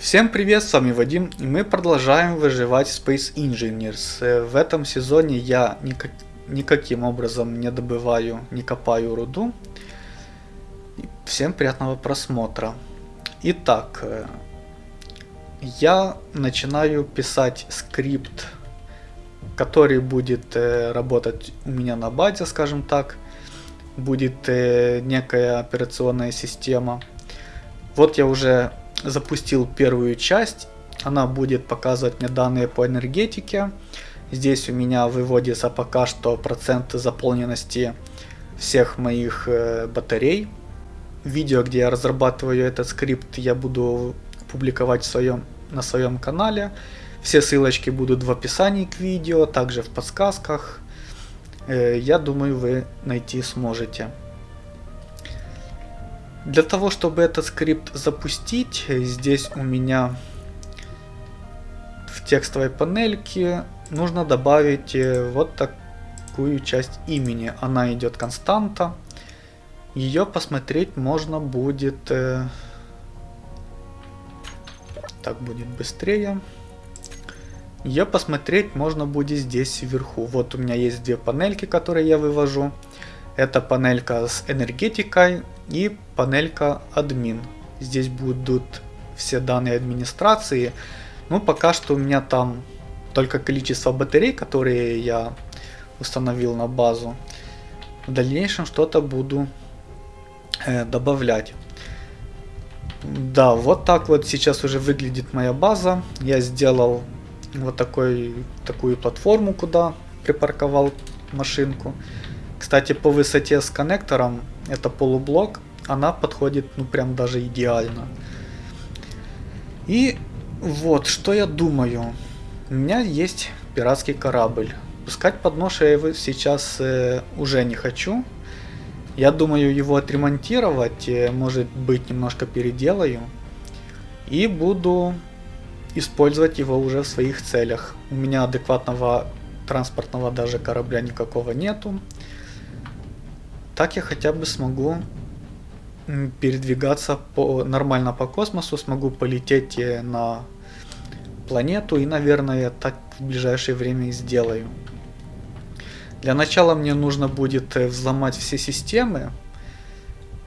Всем привет, с вами Вадим, и мы продолжаем выживать Space Engineers. Э, в этом сезоне я никак, никаким образом не добываю, не копаю руду. Всем приятного просмотра. Итак, э, я начинаю писать скрипт, который будет э, работать у меня на базе, скажем так. Будет некая операционная система. Вот я уже запустил первую часть. Она будет показывать мне данные по энергетике. Здесь у меня выводится пока что процент заполненности всех моих э, батарей. Видео, где я разрабатываю этот скрипт, я буду публиковать в своем, на своем канале. Все ссылочки будут в описании к видео, также в подсказках. Э, я думаю, вы найти сможете. Для того, чтобы этот скрипт запустить, здесь у меня в текстовой панельке нужно добавить э, вот такую часть имени. Она идет константа. Ее посмотреть можно будет... Э, так будет быстрее. Ее посмотреть можно будет здесь вверху. Вот у меня есть две панельки, которые я вывожу. Это панелька с энергетикой и панелька админ. Здесь будут все данные администрации. Ну, пока что у меня там только количество батарей, которые я установил на базу. В дальнейшем что-то буду э, добавлять. Да, вот так вот сейчас уже выглядит моя база. Я сделал вот такой, такую платформу, куда припарковал машинку. Кстати, по высоте с коннектором, это полублок, она подходит ну прям даже идеально. И вот, что я думаю. У меня есть пиратский корабль. Пускать под нож я его сейчас э, уже не хочу. Я думаю его отремонтировать, э, может быть немножко переделаю. И буду использовать его уже в своих целях. У меня адекватного транспортного даже корабля никакого нету. Так я хотя бы смогу передвигаться по, нормально по космосу, смогу полететь э, на планету и, наверное, так в ближайшее время и сделаю. Для начала мне нужно будет э, взломать все системы.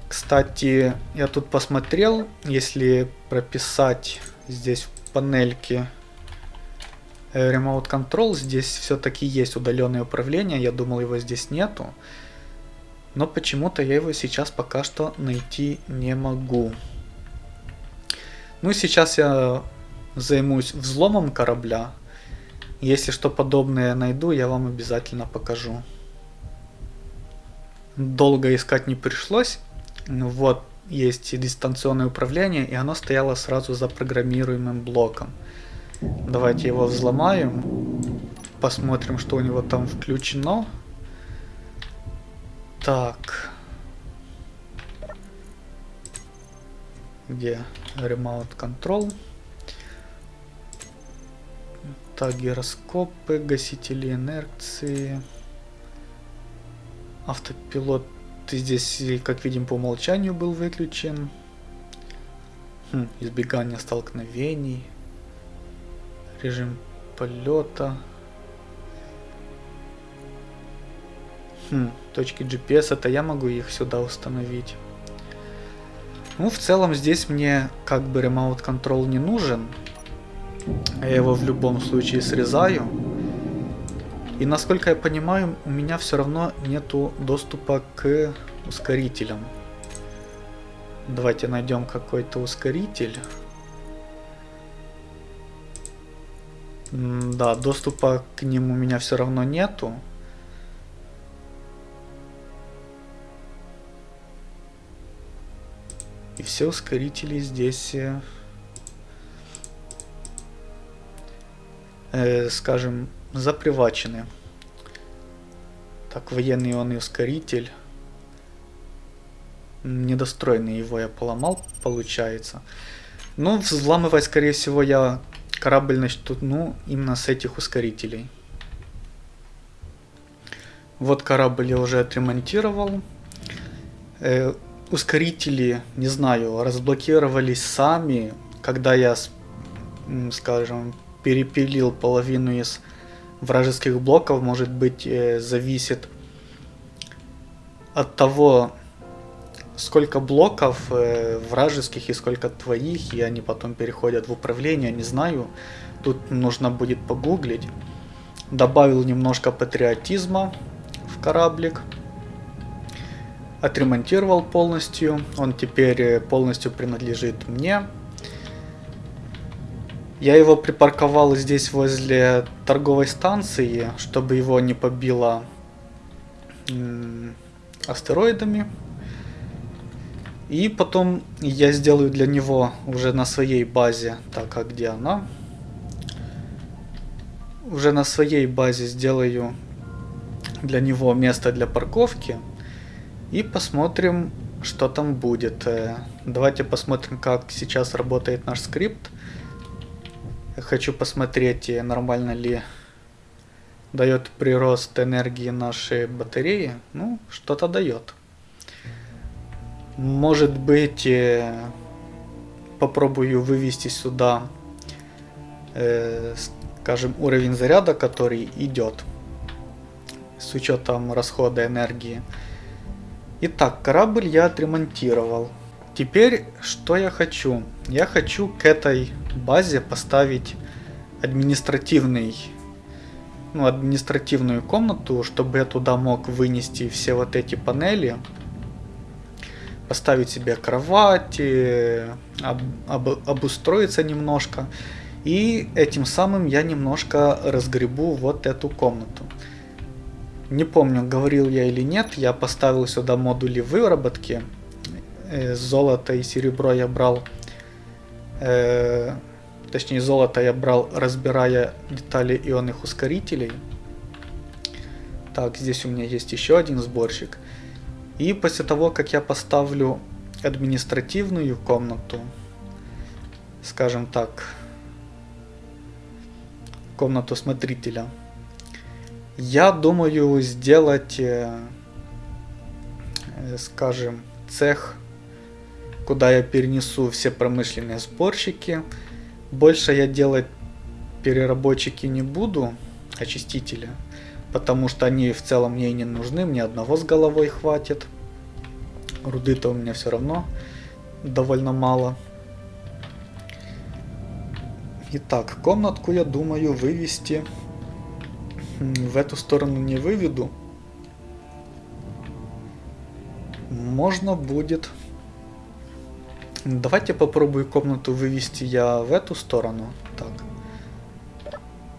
Кстати, я тут посмотрел, если прописать здесь в панельке э, Remote Control, здесь все-таки есть удаленное управление, я думал его здесь нету. Но почему-то я его сейчас пока что найти не могу. Ну сейчас я займусь взломом корабля. Если что подобное найду, я вам обязательно покажу. Долго искать не пришлось. Вот есть дистанционное управление, и оно стояло сразу за программируемым блоком. Давайте его взломаем. Посмотрим, что у него там включено. Так. Где Remote Control? Так, гироскопы, гасители инерции. Автопилот здесь, как видим, по умолчанию был выключен. Хм, избегание столкновений. Режим полета. Хм, точки GPS, это я могу их сюда установить. Ну, в целом здесь мне как бы Remote Control не нужен. Я его в любом случае срезаю. И насколько я понимаю, у меня все равно нету доступа к ускорителям. Давайте найдем какой-то ускоритель. Да, доступа к нему у меня все равно нету. И все ускорители здесь, э, э, скажем, запривачены. Так, военный он и ускоритель. Недостроенный его я поломал, получается. Ну, взламывать, скорее всего, я корабль начну ну, именно с этих ускорителей. Вот корабль я уже отремонтировал. Э, ускорители, не знаю, разблокировались сами, когда я скажем, перепилил половину из вражеских блоков, может быть, э, зависит от того, сколько блоков э, вражеских и сколько твоих, и они потом переходят в управление, не знаю. Тут нужно будет погуглить. Добавил немножко патриотизма в кораблик. Отремонтировал полностью. Он теперь э, полностью принадлежит мне. Я его припарковал здесь возле торговой станции, чтобы его не побило астероидами. И потом я сделаю для него уже на своей базе, так, а где она? Уже на своей базе сделаю для него место для парковки. И посмотрим, что там будет. Э, давайте посмотрим, как сейчас работает наш скрипт. Хочу посмотреть, э, нормально ли дает прирост энергии нашей батареи. Ну, что-то дает. Может быть, э, попробую вывести сюда, скажем, уровень заряда, который идет с учетом расхода энергии. Итак, корабль я отремонтировал. Теперь, что я хочу? Я хочу к этой базе поставить административный ну, административную комнату, чтобы я туда мог вынести все вот эти панели, поставить себе кровать, об, об, обустроиться немножко. И этим самым я немножко разгребу вот эту комнату. Не помню, говорил я или нет, я поставил сюда модули выработки. Э, золото и серебро я брал э, Точнее, золото я брал, разбирая детали ионных ускорителей. Так, здесь у меня есть еще один сборщик. И после того, как я поставлю административную комнату, скажем так, комнату смотрителя, я думаю сделать, э, э, скажем, цех, куда я перенесу все промышленные сборщики, больше я делать переработчики не буду, очистителя, потому что они в целом мне и не нужны, мне одного с головой хватит. Руды-то у меня все равно довольно мало. Итак, комнатку я думаю вывести. В эту сторону не выведу. Можно будет Давайте попробую комнату вывести я в эту сторону. Так.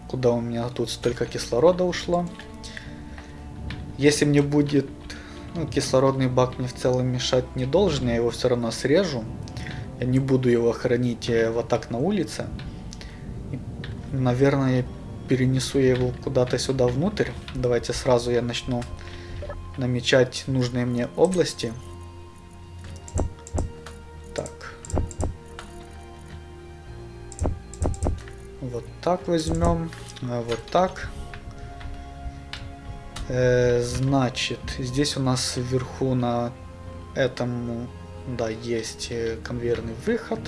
Куда у меня тут столько кислорода ушло. Если мне будет... Ну, кислородный бак мне в целом мешать не должен, я его все равно срежу. Я не буду его хранить э, вот так на улице. И, наверное, перенесу я его куда-то сюда внутрь. Давайте сразу я начну намечать нужные мне области. Вот так возьмем. А вот так. Э, значит, здесь у нас вверху на этом, да, есть э, конвейерный выход.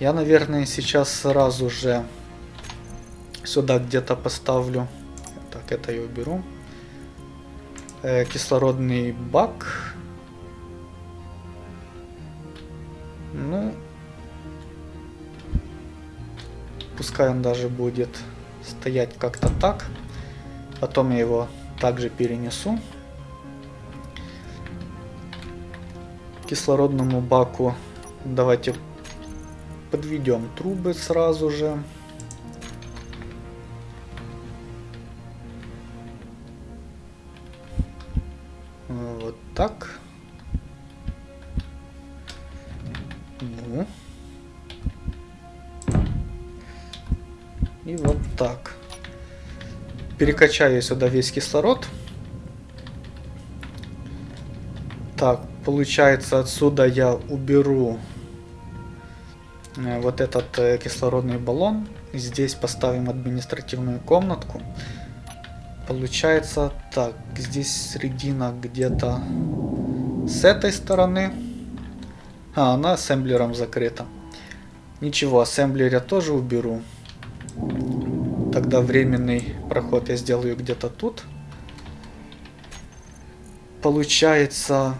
Я, наверное, сейчас сразу же сюда где-то поставлю. Так, это я уберу. Э, кислородный бак. Ну, Пускай он даже будет стоять как-то так. Потом я его также перенесу. Кислородному баку давайте подведем трубы сразу же. Так. Ну. И вот так. Перекачаю сюда весь кислород. Так, получается отсюда я уберу э, вот этот э, кислородный баллон. Здесь поставим административную комнатку. Получается так, здесь средина где-то с этой стороны. А, она ассемблером закрыта. Ничего, ассемблер я тоже уберу. Тогда временный проход я сделаю где-то тут. Получается,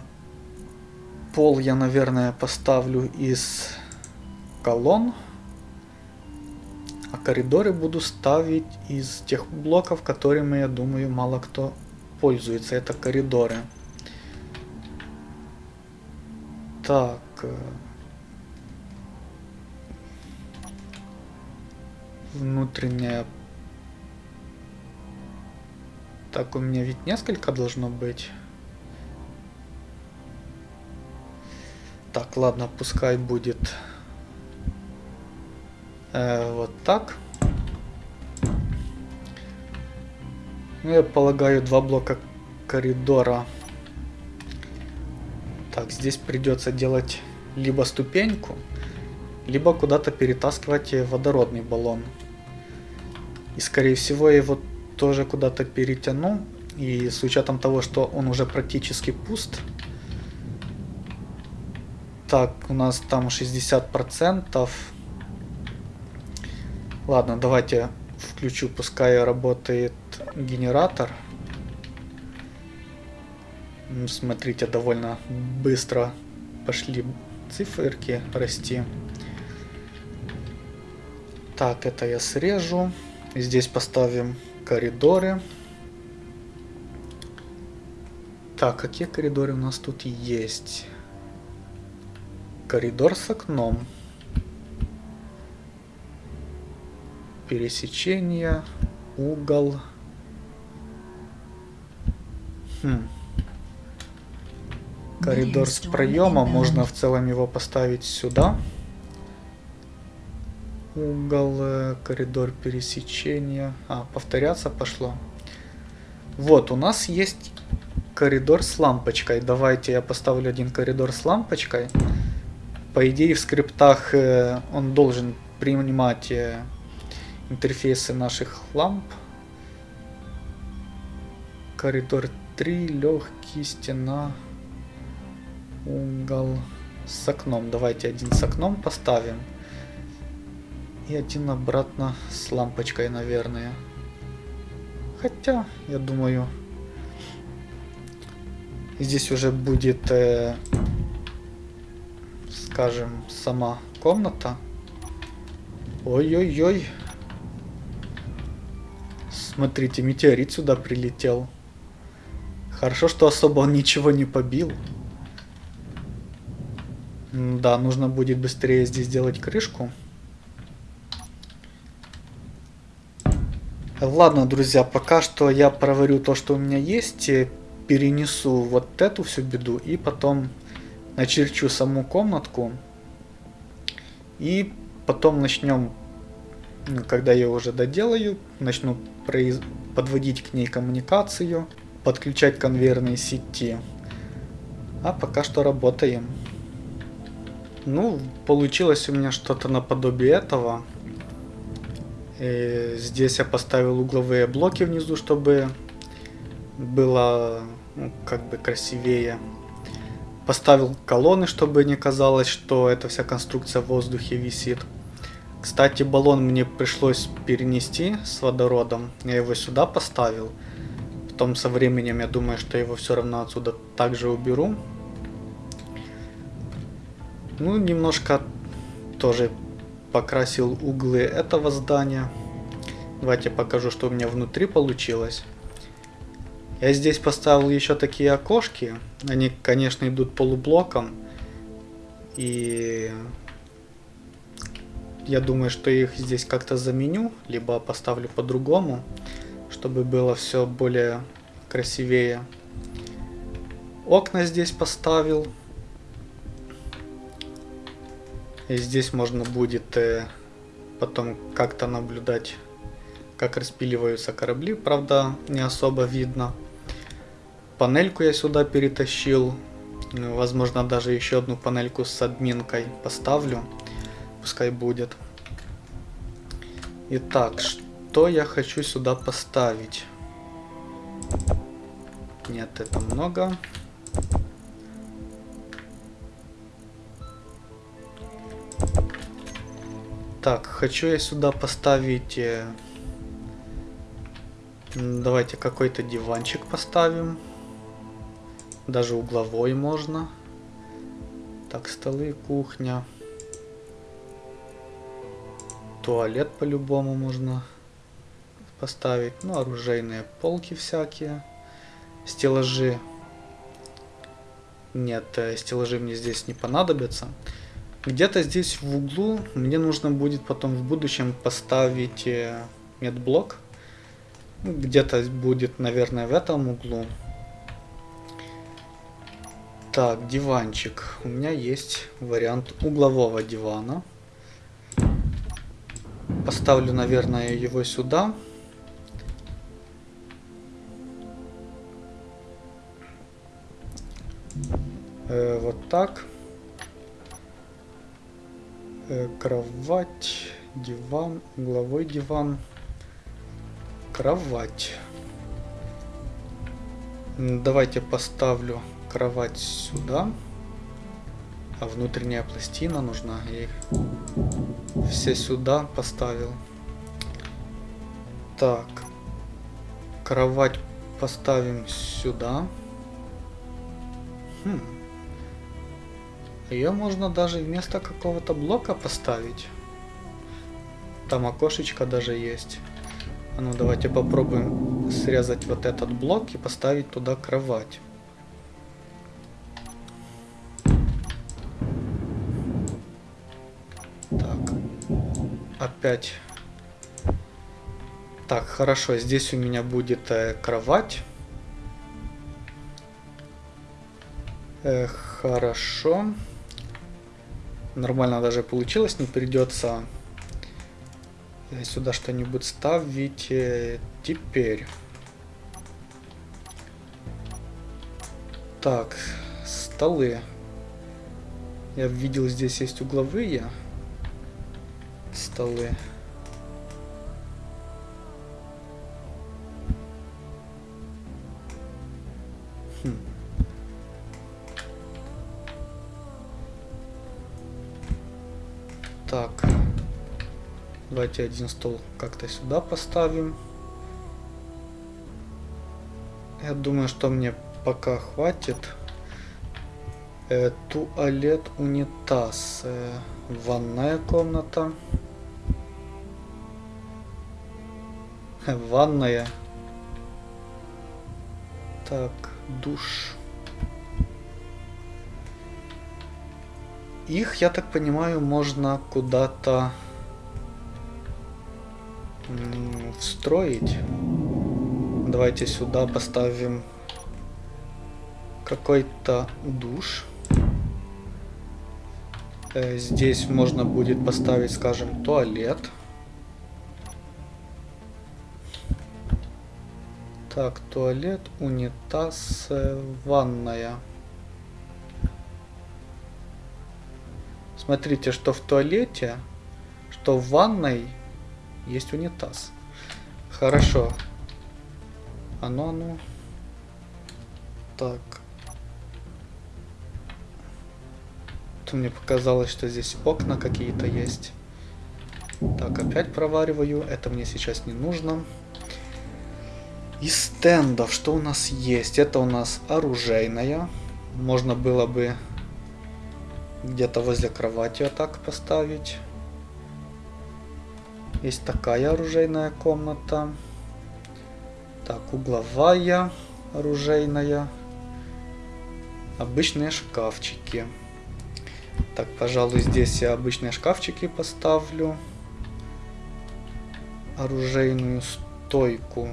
пол я, наверное, поставлю из колонн. А коридоры буду ставить из тех блоков, которыми, я думаю, мало кто пользуется. Это коридоры. Так. Э, внутренняя. Так, у меня ведь несколько должно быть. Так, ладно, пускай будет э, вот так. Ну, я полагаю, два блока коридора. Так, здесь придется делать либо ступеньку, либо куда-то перетаскивать водородный баллон. И скорее всего я его тоже куда-то перетяну. И с учетом того, что он уже практически пуст. Так, у нас там 60%. Ладно, давайте включу, пускай работает генератор. Смотрите, довольно быстро пошли циферки расти. Так, это я срежу. Здесь поставим коридоры. Так, какие коридоры у нас тут есть? Коридор с окном. Пересечение. Угол. Хм. Коридор с проемом. Можно в целом его поставить сюда. Угол, э, коридор пересечения. А, повторяться пошло. Вот, у нас есть коридор с лампочкой. Давайте я поставлю один коридор с лампочкой. По идее в скриптах э, он должен принимать э, интерфейсы наших ламп. Коридор 3, легкий, стена, угол с окном. Давайте один с окном поставим. И один обратно с лампочкой, наверное. Хотя, я думаю, здесь уже будет, э, скажем, сама комната. Ой-ой-ой. Смотрите, метеорит сюда прилетел. Хорошо, что особо он ничего не побил. Да, нужно будет быстрее здесь сделать крышку. Ладно, друзья, пока что я проварю то, что у меня есть, перенесу вот эту всю беду и потом начерчу саму комнатку. И потом начнем, когда я уже доделаю, начну произ... подводить к ней коммуникацию, подключать конвейерные сети. А пока что работаем. Ну, получилось у меня что-то наподобие этого. И здесь я поставил угловые блоки внизу, чтобы было ну, как бы красивее. Поставил колонны, чтобы не казалось, что эта вся конструкция в воздухе висит. Кстати, баллон мне пришлось перенести с водородом. Я его сюда поставил. Потом со временем я думаю, что его все равно отсюда также уберу. Ну, немножко тоже покрасил углы этого здания. Давайте покажу, что у меня внутри получилось. Я здесь поставил еще такие окошки. Они, конечно, идут полублоком. И я думаю, что их здесь как-то заменю, либо поставлю по-другому, чтобы было все более красивее. Окна здесь поставил. И здесь можно будет э, потом как-то наблюдать, как распиливаются корабли. Правда, не особо видно. Панельку я сюда перетащил. Возможно, даже еще одну панельку с админкой поставлю. Пускай будет. Итак, что я хочу сюда поставить? Нет, это много. Так, хочу я сюда поставить... Э, давайте какой-то диванчик поставим. Даже угловой можно. Так, столы, кухня. Туалет по-любому можно поставить. Ну, оружейные полки всякие. Стеллажи. Нет, э, стеллажи мне здесь не понадобятся. Где-то здесь в углу мне нужно будет потом в будущем поставить э, медблок. Где-то будет, наверное, в этом углу. Так, диванчик. У меня есть вариант углового дивана. Поставлю, наверное, его сюда. Э, вот так. Э, кровать, диван, угловой диван. Кровать. Давайте поставлю кровать сюда. А внутренняя пластина нужна. Я их все сюда поставил. Так. Кровать поставим сюда. Хм. Ее можно даже вместо какого-то блока поставить. Там окошечко даже есть. А ну давайте попробуем срезать вот этот блок и поставить туда кровать. опять. Так, хорошо, здесь у меня будет э, кровать. Э, хорошо. Нормально даже получилось, не придется сюда что-нибудь ставить. Э, теперь. Так, столы. Я видел, здесь есть угловые столы. Давайте один стол как-то сюда поставим. Я думаю, что мне пока хватит. Э, туалет, унитаз, э, ванная комната. Ванная. Так, душ. Их, я так понимаю, можно куда-то встроить. Давайте сюда поставим какой-то душ. Э, здесь можно будет поставить, скажем, туалет. Так, туалет, унитаз, э, ванная. Смотрите, что в туалете, что в ванной есть унитаз. Хорошо. А ну, а ну. Так. То мне показалось, что здесь окна какие-то есть. Так, опять провариваю. Это мне сейчас не нужно. Из стендов что у нас есть? Это у нас оружейная. Можно было бы где-то возле кровати вот так поставить. Есть такая оружейная комната. Так, угловая оружейная. Обычные шкафчики. Так, пожалуй, здесь я обычные шкафчики поставлю. Оружейную стойку.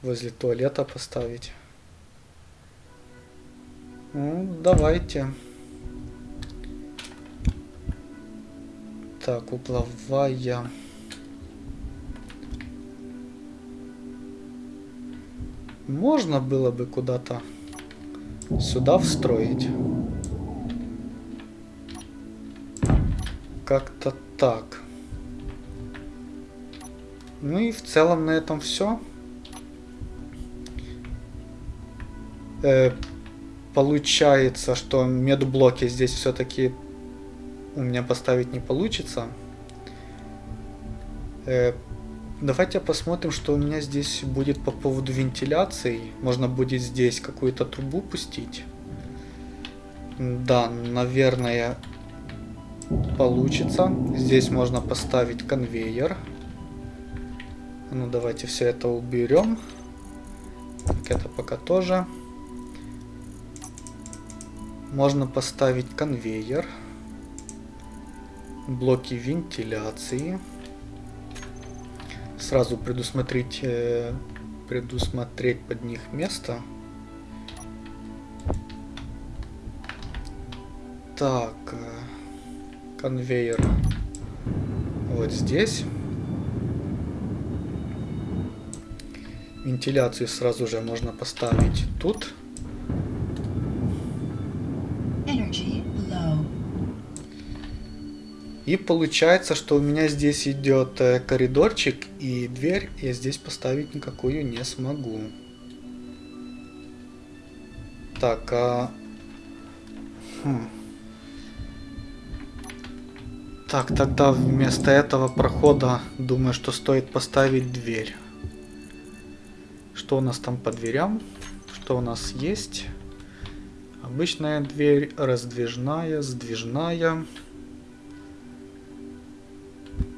возле туалета поставить. Ну, давайте. Так, угловая. Можно было бы куда-то сюда встроить. Как-то так. Ну и в целом на этом все. э, получается, что медблоки здесь все-таки у меня поставить не получится. Э, давайте посмотрим, что у меня здесь будет по поводу вентиляции. Можно будет здесь какую-то трубу пустить. Да, наверное, получится. Здесь можно поставить конвейер. Ну, давайте все это уберем. Так, это пока тоже. Можно поставить конвейер. Блоки вентиляции. Сразу предусмотреть, э, предусмотреть под них место. Так, э, конвейер вот здесь. Вентиляцию сразу же можно поставить тут. И получается, что у меня здесь идет э, коридорчик и дверь я здесь поставить никакую не смогу. Так, а... Хм. Так, тогда вместо этого прохода думаю, что стоит поставить дверь. Что у нас там по дверям? Что у нас есть? Обычная дверь, раздвижная, сдвижная.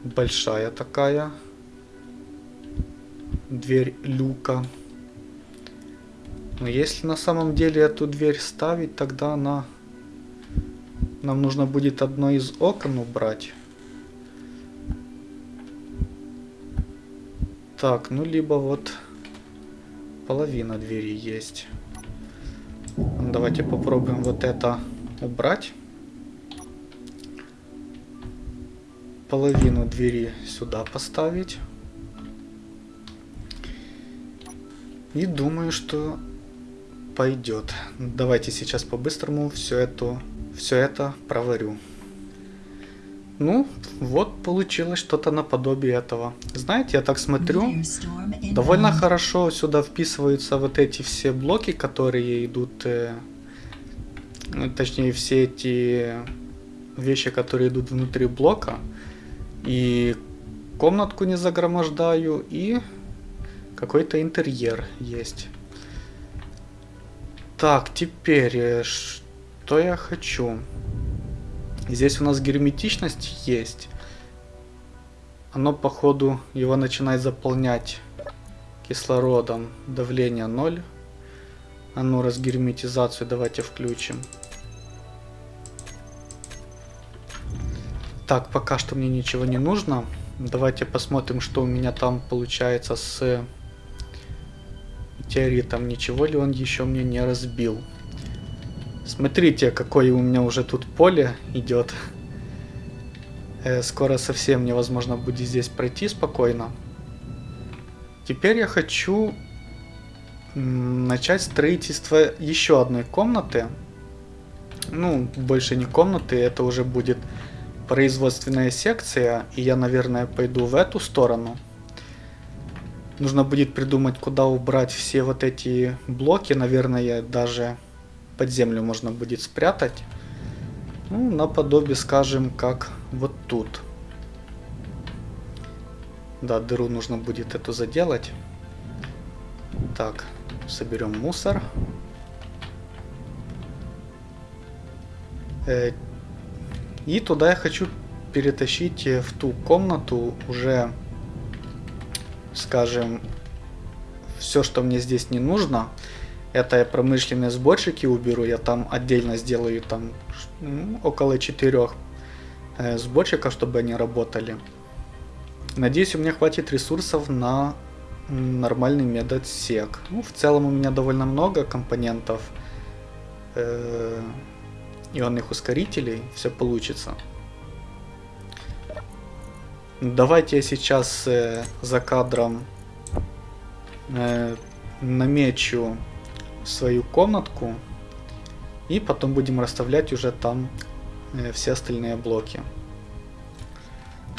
Большая такая. Дверь люка. Но если на самом деле эту дверь ставить, тогда она нам нужно будет одно из окон убрать. Так, ну либо вот половина двери есть. Давайте попробуем вот это убрать. Половину двери сюда поставить. И думаю, что пойдет. Давайте сейчас по-быстрому все это все это проварю. Ну, вот получилось что-то наподобие этого. Знаете, я так смотрю, довольно хорошо сюда вписываются вот эти все блоки, которые идут, э, ну, точнее все эти вещи, которые идут внутри блока. И комнатку не загромождаю, и какой-то интерьер есть. Так, теперь э, что я хочу? Здесь у нас герметичность есть. Оно, походу, его начинает заполнять кислородом. Давление 0. А ну, разгерметизацию давайте включим. Так, пока что мне ничего не нужно. Давайте посмотрим, что у меня там получается с метеоритом. Ничего ли он еще мне не разбил. Смотрите, какое у меня уже тут поле идет. Э, скоро совсем невозможно будет здесь пройти спокойно. Теперь я хочу начать строительство еще одной комнаты. Ну, больше не комнаты, это уже будет производственная секция. И я, наверное, пойду в эту сторону. Нужно будет придумать, куда убрать все вот эти блоки. Наверное, даже под землю можно будет спрятать. Ну, наподобие, скажем, как вот тут. Да, дыру нужно будет эту заделать. Так, соберем мусор. Э, и туда я хочу перетащить э, в ту комнату уже, скажем, все, что мне здесь не нужно. Это я промышленные сборщики уберу, я там отдельно сделаю там около четырех э, сборщиков, чтобы они работали. Надеюсь, у меня хватит ресурсов на нормальный медотсек. Ну, в целом у меня довольно много компонентов э, ионных ускорителей, все получится. Давайте я сейчас э, за кадром э, намечу свою комнатку. И потом будем расставлять уже там э, все остальные блоки.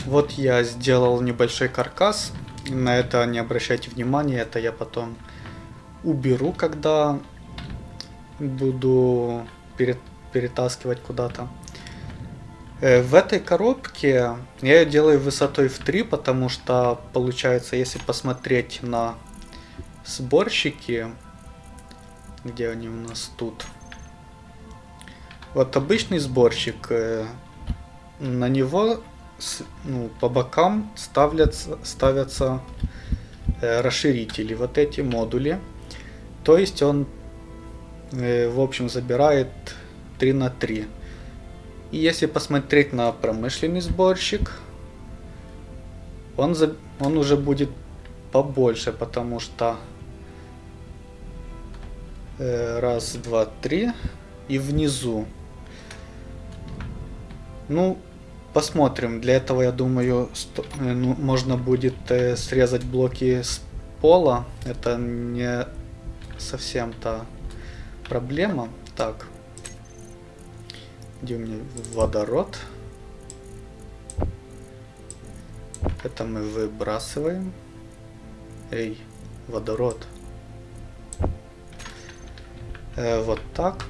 Вот я сделал небольшой каркас. На это не обращайте внимания, это я потом уберу, когда буду перет, перетаскивать куда-то. Э, в этой коробке я ее делаю высотой в 3, потому что получается, если посмотреть на сборщики, где они у нас тут. Вот обычный сборщик, э, на него ну, по бокам ставятся, ставятся э, расширители, вот эти модули. То есть он, в общем, забирает 3 на 3. И если посмотреть на промышленный сборщик, он, за, он уже будет побольше, потому что э, раз, два, три и внизу. Ну, посмотрим. Для этого, я думаю, сто, э, ну, можно будет э, срезать блоки с пола. Это не совсем-то проблема. Так. Где у меня водород? Это мы выбрасываем. Эй, водород. Э, вот так.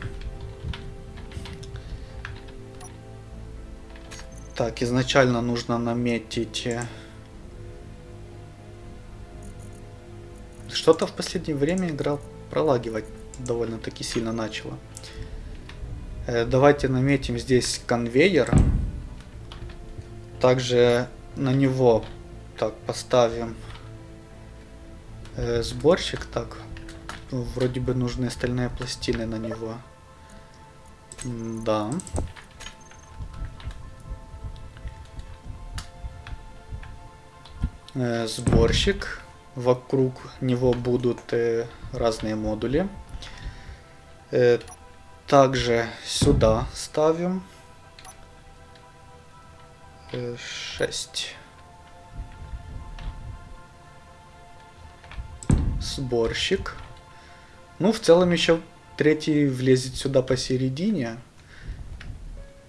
Так, изначально нужно наметить... Э, что-то в последнее время игра пролагивать довольно-таки сильно начала. Э, давайте наметим здесь конвейер. Также на него так поставим э, сборщик. Так, вроде бы нужны стальные пластины на него. Да. Э, сборщик. Вокруг него будут разные модули. Э, также сюда ставим 6. Сборщик. Ну, в целом еще третий влезет сюда посередине.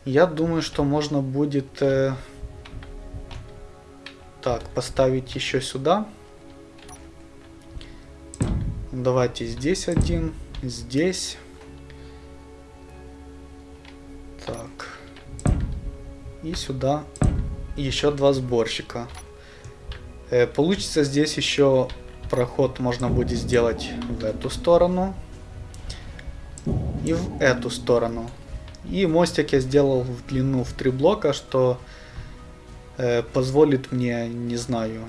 Я думаю, что можно будет э, так поставить еще сюда. Давайте здесь один, здесь. И сюда еще два сборщика. Э, получится здесь еще проход можно будет сделать в эту сторону. И в эту сторону. И мостик я сделал в длину в три блока, что э, позволит мне, не знаю,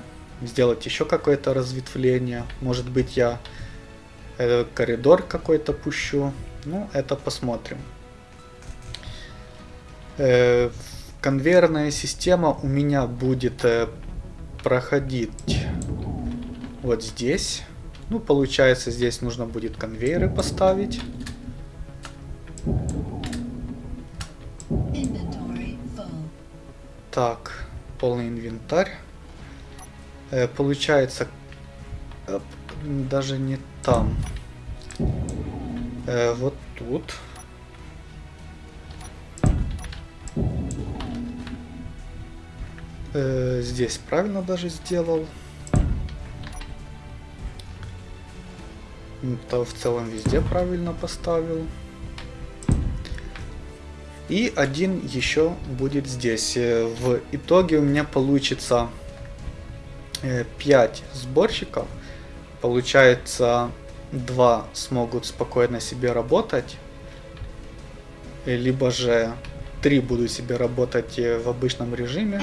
сделать еще какое-то разветвление. Может быть я э, коридор какой-то пущу. Ну, это посмотрим. Э, конвейерная система у меня будет э, проходить вот здесь. Ну, получается, здесь нужно будет конвейеры поставить. Так, полный инвентарь. Э, получается, э, даже не там. Э, вот тут. Э, здесь правильно даже сделал. То в целом везде правильно поставил. И один еще будет здесь. Э, в итоге у меня получится 5 э, сборщиков. Получается 2 смогут спокойно себе работать. Либо же три буду себе работать э, в обычном режиме.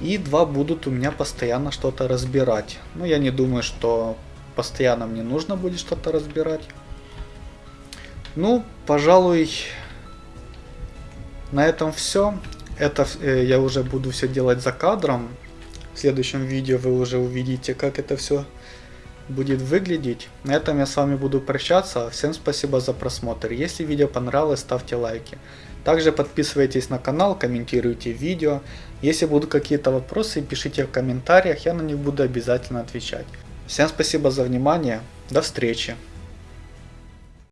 И два будут у меня постоянно что-то разбирать. Но ну, я не думаю, что постоянно мне нужно будет что-то разбирать. Ну, пожалуй, на этом все. Это э, я уже буду все делать за кадром. В следующем видео вы уже увидите, как это все будет выглядеть. На этом я с вами буду прощаться. Всем спасибо за просмотр. Если видео понравилось, ставьте лайки. Также подписывайтесь на канал, комментируйте видео. Если будут какие-то вопросы, пишите в комментариях, я на них буду обязательно отвечать. Всем спасибо за внимание, до встречи.